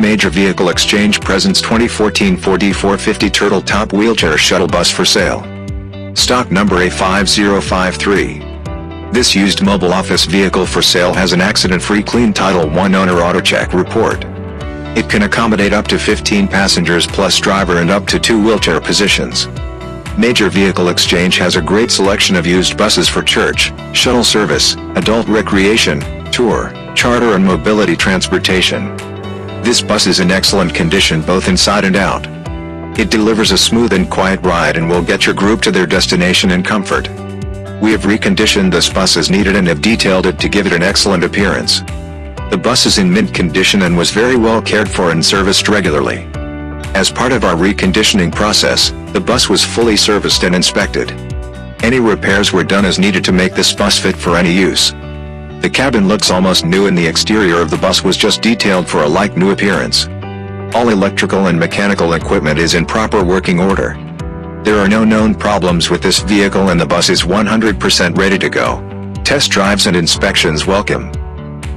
Major Vehicle Exchange presents 2014 Ford E450 Turtle Top Wheelchair Shuttle Bus for sale. Stock number A5053. This used mobile office vehicle for sale has an accident-free clean Title I owner AutoCheck report. It can accommodate up to 15 passengers plus driver and up to two wheelchair positions. Major Vehicle Exchange has a great selection of used buses for church, shuttle service, adult recreation, tour, charter and mobility transportation. This bus is in excellent condition both inside and out. It delivers a smooth and quiet ride and will get your group to their destination in comfort. We have reconditioned this bus as needed and have detailed it to give it an excellent appearance. The bus is in mint condition and was very well cared for and serviced regularly. As part of our reconditioning process, the bus was fully serviced and inspected. Any repairs were done as needed to make this bus fit for any use. The cabin looks almost new and the exterior of the bus was just detailed for a like-new appearance. All electrical and mechanical equipment is in proper working order. There are no known problems with this vehicle and the bus is 100% ready to go. Test drives and inspections welcome.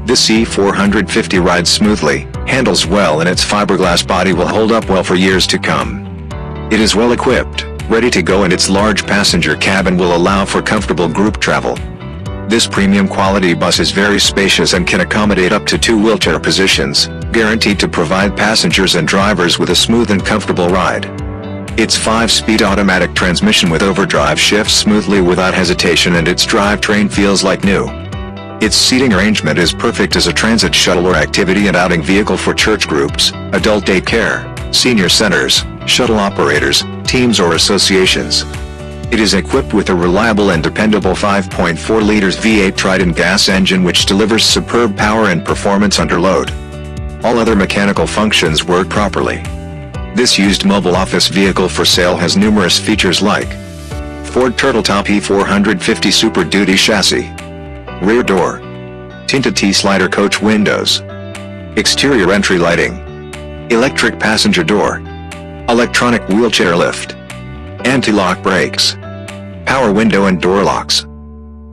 This E450 rides smoothly, handles well and its fiberglass body will hold up well for years to come. It is well equipped, ready to go and its large passenger cabin will allow for comfortable group travel. This premium quality bus is very spacious and can accommodate up to two wheelchair positions, guaranteed to provide passengers and drivers with a smooth and comfortable ride. Its 5-speed automatic transmission with overdrive shifts smoothly without hesitation and its drivetrain feels like new. Its seating arrangement is perfect as a transit shuttle or activity and outing vehicle for church groups, adult daycare, senior centers, shuttle operators, teams or associations. It is equipped with a reliable and dependable 5.4 liters V8 Triton gas engine which delivers superb power and performance under load. All other mechanical functions work properly. This used mobile office vehicle for sale has numerous features like Ford Turtletop E450 Super Duty chassis, rear door, tinted T-slider coach windows, exterior entry lighting, electric passenger door, electronic wheelchair lift, anti-lock brakes, power window and door locks,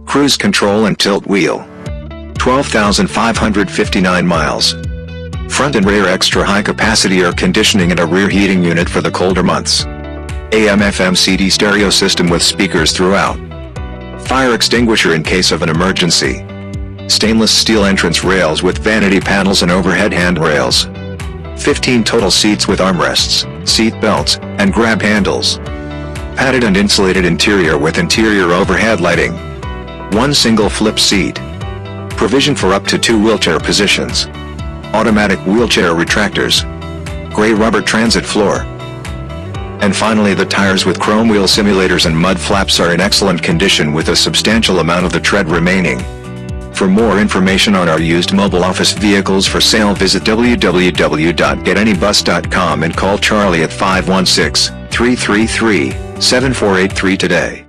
cruise control and tilt wheel. 12,559 miles. Front and rear extra high capacity air conditioning and a rear heating unit for the colder months. AM FM CD stereo system with speakers throughout. Fire extinguisher in case of an emergency. Stainless steel entrance rails with vanity panels and overhead handrails. 15 total seats with armrests, seat belts, and grab handles padded and insulated interior with interior overhead lighting. One single flip seat. Provision for up to two wheelchair positions. Automatic wheelchair retractors. Gray rubber transit floor. And finally the tires with chrome wheel simulators and mud flaps are in excellent condition with a substantial amount of the tread remaining. For more information on our used mobile office vehicles for sale visit www.getanybus.com and call Charlie at 516 333 7483 today.